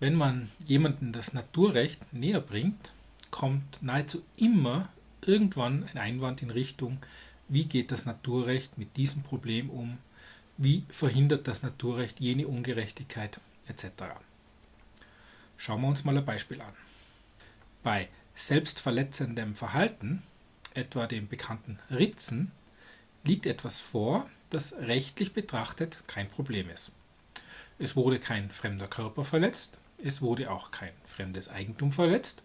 Wenn man jemandem das Naturrecht näher bringt, kommt nahezu immer irgendwann ein Einwand in Richtung, wie geht das Naturrecht mit diesem Problem um, wie verhindert das Naturrecht jene Ungerechtigkeit etc. Schauen wir uns mal ein Beispiel an. Bei selbstverletzendem Verhalten, etwa dem bekannten Ritzen, liegt etwas vor, das rechtlich betrachtet kein Problem ist. Es wurde kein fremder Körper verletzt, es wurde auch kein fremdes Eigentum verletzt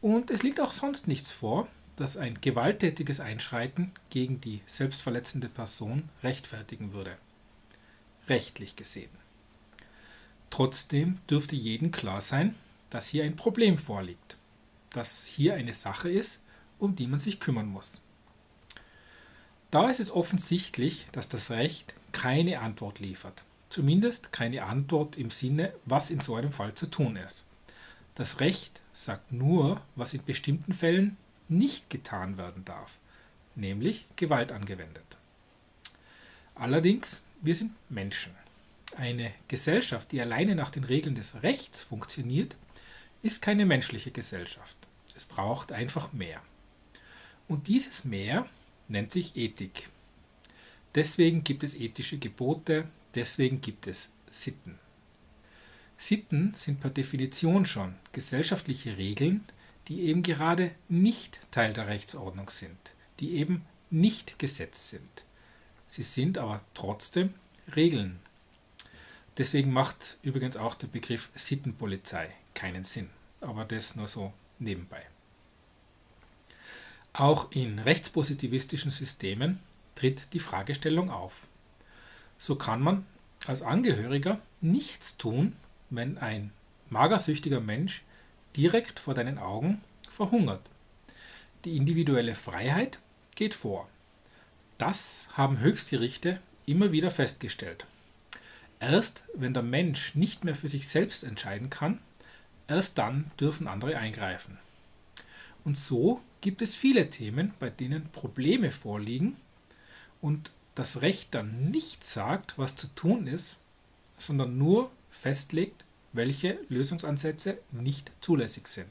und es liegt auch sonst nichts vor, das ein gewalttätiges Einschreiten gegen die selbstverletzende Person rechtfertigen würde. Rechtlich gesehen. Trotzdem dürfte jedem klar sein, dass hier ein Problem vorliegt, dass hier eine Sache ist, um die man sich kümmern muss. Da ist es offensichtlich, dass das Recht keine Antwort liefert. Zumindest keine Antwort im Sinne, was in so einem Fall zu tun ist. Das Recht sagt nur, was in bestimmten Fällen nicht getan werden darf, nämlich Gewalt angewendet. Allerdings, wir sind Menschen. Eine Gesellschaft, die alleine nach den Regeln des Rechts funktioniert, ist keine menschliche Gesellschaft. Es braucht einfach mehr. Und dieses Mehr nennt sich Ethik. Deswegen gibt es ethische Gebote, Deswegen gibt es Sitten. Sitten sind per Definition schon gesellschaftliche Regeln, die eben gerade nicht Teil der Rechtsordnung sind, die eben nicht Gesetz sind. Sie sind aber trotzdem Regeln. Deswegen macht übrigens auch der Begriff Sittenpolizei keinen Sinn, aber das nur so nebenbei. Auch in rechtspositivistischen Systemen tritt die Fragestellung auf. So kann man als Angehöriger nichts tun, wenn ein magersüchtiger Mensch direkt vor deinen Augen verhungert. Die individuelle Freiheit geht vor. Das haben Höchstgerichte immer wieder festgestellt. Erst wenn der Mensch nicht mehr für sich selbst entscheiden kann, erst dann dürfen andere eingreifen. Und so gibt es viele Themen, bei denen Probleme vorliegen und das Recht dann nicht sagt, was zu tun ist, sondern nur festlegt, welche Lösungsansätze nicht zulässig sind.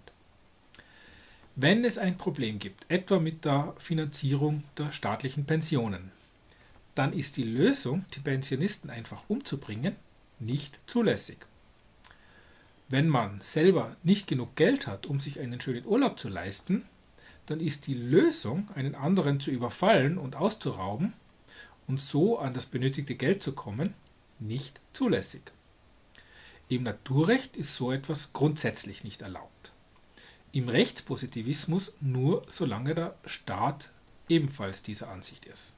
Wenn es ein Problem gibt, etwa mit der Finanzierung der staatlichen Pensionen, dann ist die Lösung, die Pensionisten einfach umzubringen, nicht zulässig. Wenn man selber nicht genug Geld hat, um sich einen schönen Urlaub zu leisten, dann ist die Lösung, einen anderen zu überfallen und auszurauben, und so an das benötigte Geld zu kommen, nicht zulässig. Im Naturrecht ist so etwas grundsätzlich nicht erlaubt. Im Rechtspositivismus nur solange der Staat ebenfalls dieser Ansicht ist.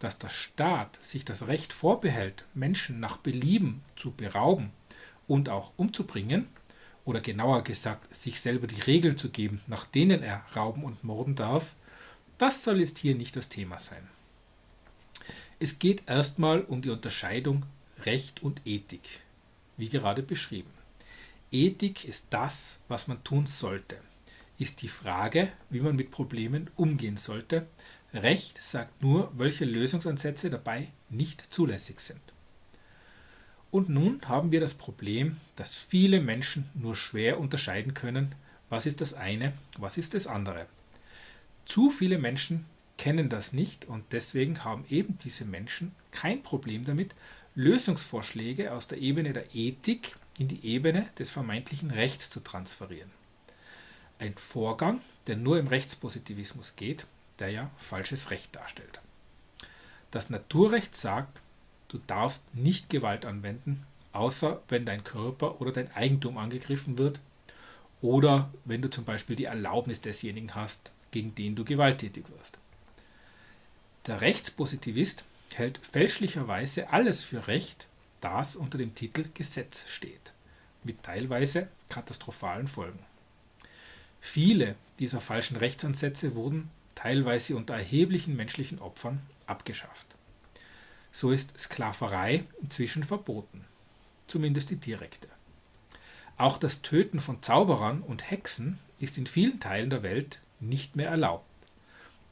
Dass der Staat sich das Recht vorbehält, Menschen nach Belieben zu berauben und auch umzubringen, oder genauer gesagt, sich selber die Regeln zu geben, nach denen er rauben und morden darf, das soll jetzt hier nicht das Thema sein. Es geht erstmal um die Unterscheidung Recht und Ethik, wie gerade beschrieben. Ethik ist das, was man tun sollte, ist die Frage, wie man mit Problemen umgehen sollte. Recht sagt nur, welche Lösungsansätze dabei nicht zulässig sind. Und nun haben wir das Problem, dass viele Menschen nur schwer unterscheiden können, was ist das eine, was ist das andere. Zu viele Menschen kennen das nicht und deswegen haben eben diese Menschen kein Problem damit, Lösungsvorschläge aus der Ebene der Ethik in die Ebene des vermeintlichen Rechts zu transferieren. Ein Vorgang, der nur im Rechtspositivismus geht, der ja falsches Recht darstellt. Das Naturrecht sagt, du darfst nicht Gewalt anwenden, außer wenn dein Körper oder dein Eigentum angegriffen wird oder wenn du zum Beispiel die Erlaubnis desjenigen hast, gegen den du gewalttätig wirst. Der Rechtspositivist hält fälschlicherweise alles für Recht, das unter dem Titel Gesetz steht, mit teilweise katastrophalen Folgen. Viele dieser falschen Rechtsansätze wurden teilweise unter erheblichen menschlichen Opfern abgeschafft. So ist Sklaverei inzwischen verboten, zumindest die direkte. Auch das Töten von Zauberern und Hexen ist in vielen Teilen der Welt nicht mehr erlaubt.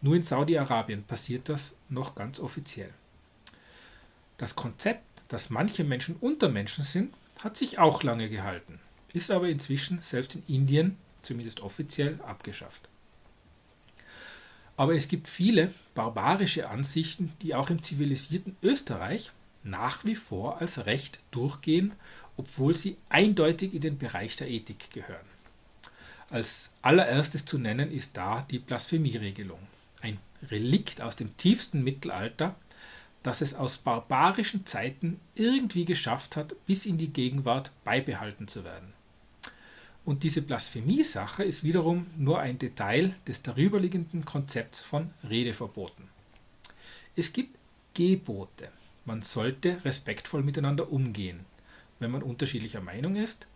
Nur in Saudi-Arabien passiert das noch ganz offiziell. Das Konzept, dass manche Menschen Untermenschen sind, hat sich auch lange gehalten, ist aber inzwischen selbst in Indien, zumindest offiziell, abgeschafft. Aber es gibt viele barbarische Ansichten, die auch im zivilisierten Österreich nach wie vor als Recht durchgehen, obwohl sie eindeutig in den Bereich der Ethik gehören. Als allererstes zu nennen ist da die Blasphemieregelung, ein Relikt aus dem tiefsten Mittelalter, das es aus barbarischen Zeiten irgendwie geschafft hat, bis in die Gegenwart beibehalten zu werden. Und diese Blasphemie-Sache ist wiederum nur ein Detail des darüberliegenden Konzepts von Redeverboten. Es gibt Gebote. Man sollte respektvoll miteinander umgehen, wenn man unterschiedlicher Meinung ist.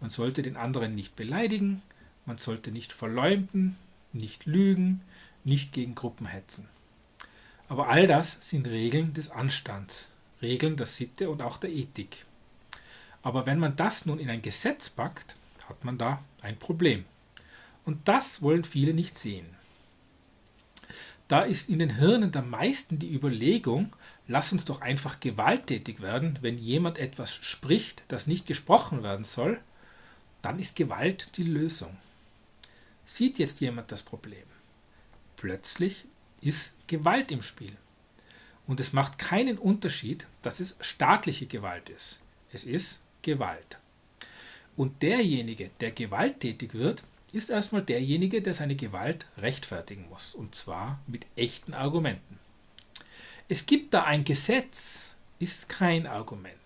Man sollte den anderen nicht beleidigen, man sollte nicht verleumden, nicht lügen, nicht gegen Gruppen hetzen. Aber all das sind Regeln des Anstands, Regeln der Sitte und auch der Ethik. Aber wenn man das nun in ein Gesetz packt, hat man da ein Problem. Und das wollen viele nicht sehen. Da ist in den Hirnen der meisten die Überlegung, lass uns doch einfach gewalttätig werden, wenn jemand etwas spricht, das nicht gesprochen werden soll, dann ist Gewalt die Lösung. Sieht jetzt jemand das Problem? Plötzlich ist Gewalt im Spiel. Und es macht keinen Unterschied, dass es staatliche Gewalt ist. Es ist Gewalt. Und derjenige, der gewalttätig wird, ist erstmal derjenige, der seine Gewalt rechtfertigen muss. Und zwar mit echten Argumenten. Es gibt da ein Gesetz, ist kein Argument.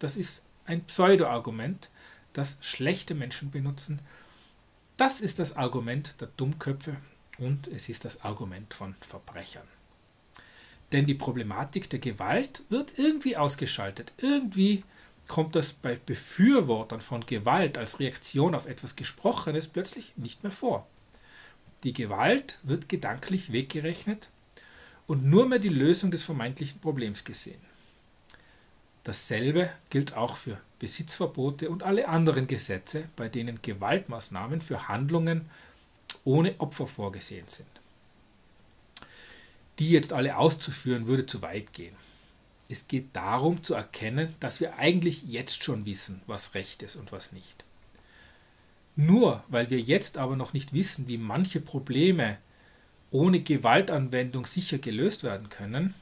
Das ist ein Pseudo-Argument, das schlechte Menschen benutzen. Das ist das Argument der Dummköpfe und es ist das Argument von Verbrechern. Denn die Problematik der Gewalt wird irgendwie ausgeschaltet. Irgendwie kommt das bei Befürwortern von Gewalt als Reaktion auf etwas Gesprochenes plötzlich nicht mehr vor. Die Gewalt wird gedanklich weggerechnet und nur mehr die Lösung des vermeintlichen Problems gesehen. Dasselbe gilt auch für Besitzverbote und alle anderen Gesetze, bei denen Gewaltmaßnahmen für Handlungen ohne Opfer vorgesehen sind. Die jetzt alle auszuführen, würde zu weit gehen. Es geht darum zu erkennen, dass wir eigentlich jetzt schon wissen, was recht ist und was nicht. Nur weil wir jetzt aber noch nicht wissen, wie manche Probleme ohne Gewaltanwendung sicher gelöst werden können,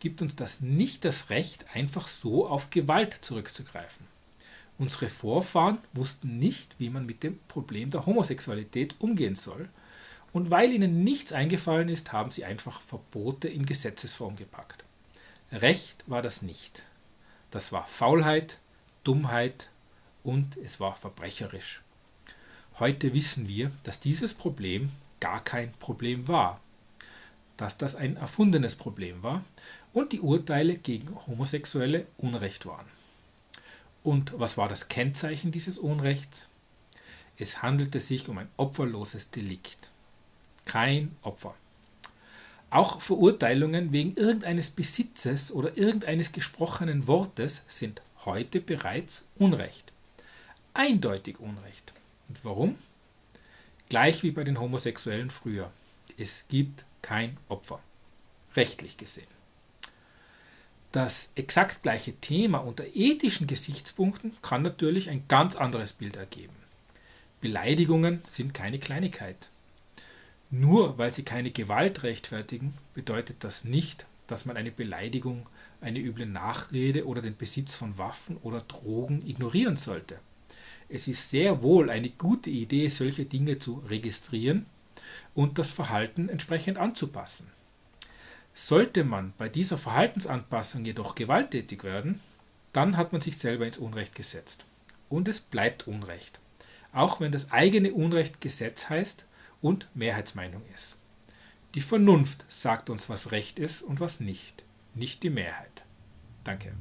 gibt uns das nicht das Recht, einfach so auf Gewalt zurückzugreifen. Unsere Vorfahren wussten nicht, wie man mit dem Problem der Homosexualität umgehen soll, und weil ihnen nichts eingefallen ist, haben sie einfach Verbote in Gesetzesform gepackt. Recht war das nicht. Das war Faulheit, Dummheit und es war verbrecherisch. Heute wissen wir, dass dieses Problem gar kein Problem war, dass das ein erfundenes Problem war und die Urteile gegen Homosexuelle Unrecht waren. Und was war das Kennzeichen dieses Unrechts? Es handelte sich um ein opferloses Delikt. Kein Opfer. Auch Verurteilungen wegen irgendeines Besitzes oder irgendeines gesprochenen Wortes sind heute bereits Unrecht. Eindeutig Unrecht. Und warum? Gleich wie bei den Homosexuellen früher. Es gibt kein Opfer. Rechtlich gesehen das exakt gleiche Thema unter ethischen Gesichtspunkten kann natürlich ein ganz anderes Bild ergeben. Beleidigungen sind keine Kleinigkeit. Nur weil sie keine Gewalt rechtfertigen, bedeutet das nicht, dass man eine Beleidigung, eine üble Nachrede oder den Besitz von Waffen oder Drogen ignorieren sollte. Es ist sehr wohl eine gute Idee, solche Dinge zu registrieren und das Verhalten entsprechend anzupassen. Sollte man bei dieser Verhaltensanpassung jedoch gewalttätig werden, dann hat man sich selber ins Unrecht gesetzt. Und es bleibt Unrecht, auch wenn das eigene Unrecht Gesetz heißt und Mehrheitsmeinung ist. Die Vernunft sagt uns, was Recht ist und was nicht, nicht die Mehrheit. Danke.